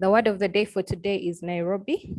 The word of the day for today is Nairobi.